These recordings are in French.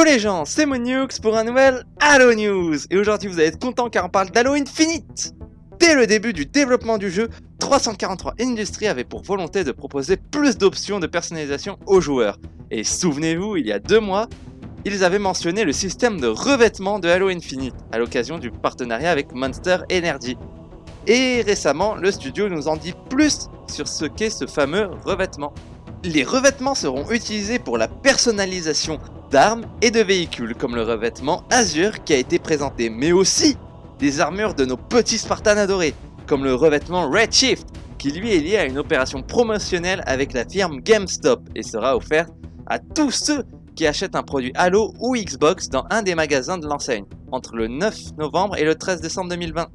Yo les gens, c'est Monux pour un nouvel Halo News Et aujourd'hui vous allez être content car on parle d'Halo Infinite Dès le début du développement du jeu, 343 Industries avait pour volonté de proposer plus d'options de personnalisation aux joueurs. Et souvenez-vous, il y a deux mois, ils avaient mentionné le système de revêtement de Halo Infinite à l'occasion du partenariat avec Monster Energy. Et récemment, le studio nous en dit plus sur ce qu'est ce fameux revêtement. Les revêtements seront utilisés pour la personnalisation d'armes et de véhicules comme le revêtement Azure qui a été présenté, mais aussi des armures de nos petits Spartans adorés, comme le revêtement Redshift qui lui est lié à une opération promotionnelle avec la firme GameStop et sera offert à tous ceux qui achètent un produit Halo ou Xbox dans un des magasins de l'enseigne, entre le 9 novembre et le 13 décembre 2020.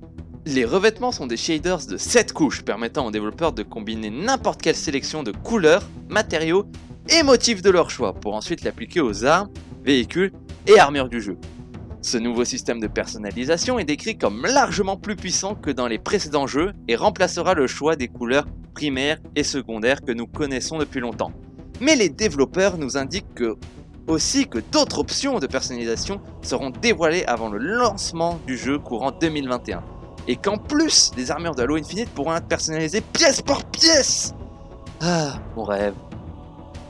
Les revêtements sont des shaders de 7 couches permettant aux développeurs de combiner n'importe quelle sélection de couleurs, matériaux et motifs de leur choix pour ensuite l'appliquer aux armes, véhicules et armures du jeu. Ce nouveau système de personnalisation est décrit comme largement plus puissant que dans les précédents jeux et remplacera le choix des couleurs primaires et secondaires que nous connaissons depuis longtemps. Mais les développeurs nous indiquent aussi que d'autres options de personnalisation seront dévoilées avant le lancement du jeu courant 2021 et qu'en plus, les armures de Halo Infinite pourront être personnalisées pièce par pièce Ah, mon rêve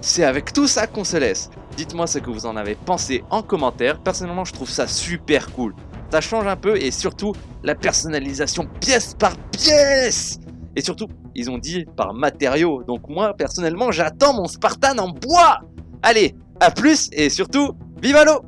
C'est avec tout ça qu'on se laisse. Dites-moi ce que vous en avez pensé en commentaire, personnellement je trouve ça super cool. Ça change un peu et surtout la personnalisation pièce par pièce. Et surtout, ils ont dit par matériaux, donc moi personnellement j'attends mon Spartan en bois. Allez, à plus et surtout, vive Halo